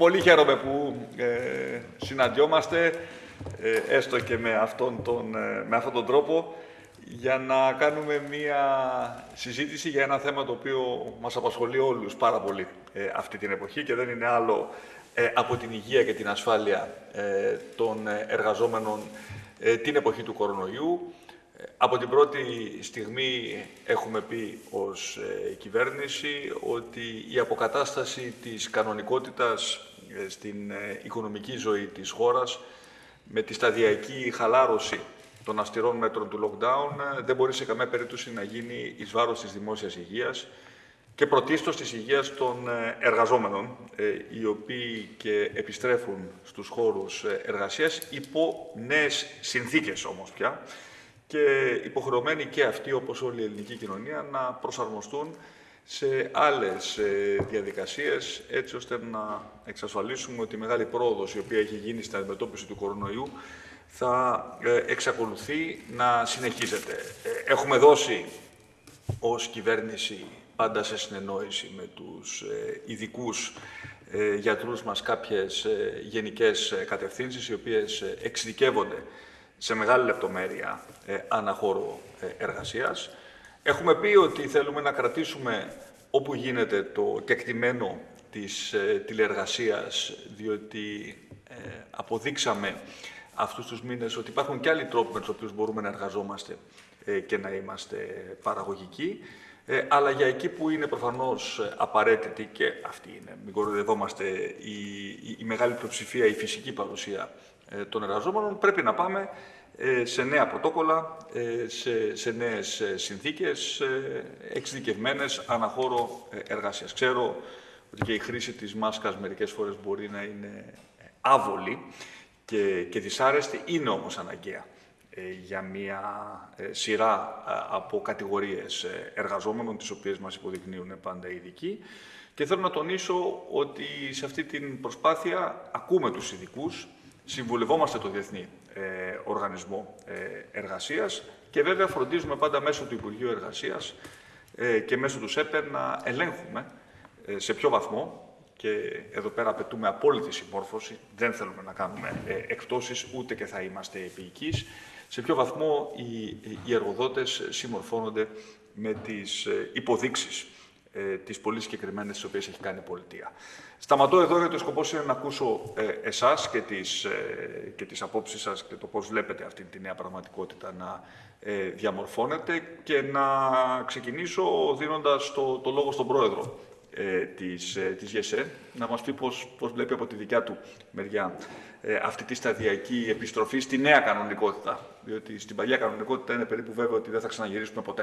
πολύ χαίρομαι που ε, συναντιόμαστε, ε, έστω και με αυτόν, τον, ε, με αυτόν τον τρόπο, για να κάνουμε μία συζήτηση για ένα θέμα το οποίο μας απασχολεί όλους πάρα πολύ ε, αυτή την εποχή και δεν είναι άλλο από την υγεία και την ασφάλεια των εργαζόμενων την εποχή του κορονοϊού. Από την πρώτη στιγμή έχουμε πει ως ε, κυβέρνηση ότι η αποκατάσταση της κανονικότητας ε, στην ε, οικονομική ζωή της χώρας με τη σταδιακή χαλάρωση των αυστηρών μέτρων του lockdown δεν μπορεί σε καμία περίπτωση να γίνει εις βάρος της δημόσιας υγείας και πρωτίστως της υγείας των εργαζόμενων, οι οποίοι και επιστρέφουν στους χώρους εργασίας υπό νέες συνθήκες όμως πια, και υποχρεωμένοι και αυτοί, όπως όλη η ελληνική κοινωνία, να προσαρμοστούν σε άλλες ε, διαδικασίες, έτσι ώστε να εξασφαλίσουμε ότι η μεγάλη πρόοδος η οποία έχει γίνει στην αντιμετώπιση του κορονοϊού θα ε, εξακολουθεί να συνεχίζεται. Ε, έχουμε δώσει ως κυβέρνηση πάντα σε συνεννόηση με τους ειδικούς γιατρούς μας κάποιες γενικές κατευθύνσεις, οι οποίες εξειδικεύονται σε μεγάλη λεπτομέρεια ε, αναχώρο ε, εργασίας. Έχουμε πει ότι θέλουμε να κρατήσουμε όπου γίνεται το κεκτημένο της ε, τηλεεργασίας, διότι ε, αποδείξαμε αυτούς τους μήνες ότι υπάρχουν και άλλοι τρόποι με τους οποίους μπορούμε να εργαζόμαστε ε, και να είμαστε παραγωγικοί, αλλά για εκεί που είναι προφανώς απαραίτητη και αυτή είναι, μην κοροϊδευόμαστε, η, η, η μεγάλη πλειοψηφία, η φυσική παρουσία ε, των εργαζόμενων, πρέπει να πάμε ε, σε νέα πρωτόκολλα, ε, σε, σε νέες συνθήκες, εξειδικευμένες αναχώρο εργασίας. Ξέρω ότι και η χρήση της μάσκας μερικές φορές μπορεί να είναι άβολη και, και δυσάρεστη, είναι όμως αναγκαία για μια σειρά από κατηγορίες εργαζόμενων, τις οποίες μας υποδεικνύουν πάντα οι ειδικοί. Και θέλω να τονίσω ότι σε αυτή την προσπάθεια ακούμε τους ειδικούς, συμβουλευόμαστε το Διεθνή ε, Οργανισμό ε, Εργασίας. Και βέβαια φροντίζουμε πάντα μέσω του Υπουργείου Εργασίας ε, και μέσω του ΣΕΠΕ να ελέγχουμε ε, σε ποιο βαθμό. Και εδώ πέρα απαιτούμε απόλυτη συμμόρφωση, δεν θέλουμε να κάνουμε ε, εκπτώσεις ούτε και θα είμαστε επίοικείς, σε ποιο βαθμό οι, οι εργοδότες συμμορφώνονται με τις υποδείξεις ε, τις πολύ συγκεκριμένες τις οποίες έχει κάνει η πολιτεία. Σταματώ εδώ γιατί ο σκοπός είναι να ακούσω ε, εσάς και τις, ε, και τις απόψεις σας και το πώς βλέπετε αυτή τη νέα πραγματικότητα να ε, διαμορφώνεται και να ξεκινήσω δίνοντας το, το λόγο στον Πρόεδρο ε, της, ε, της ΓΕΣΕ, να μας πει πώς, πώς βλέπει από τη δικιά του μεριά ε, αυτή τη σταδιακή επιστροφή στη νέα κανονικότητα. Διότι στην παλιά κανονικότητα είναι περίπου βέβαιο ότι δεν θα ξαναγυρίσουμε ποτέ.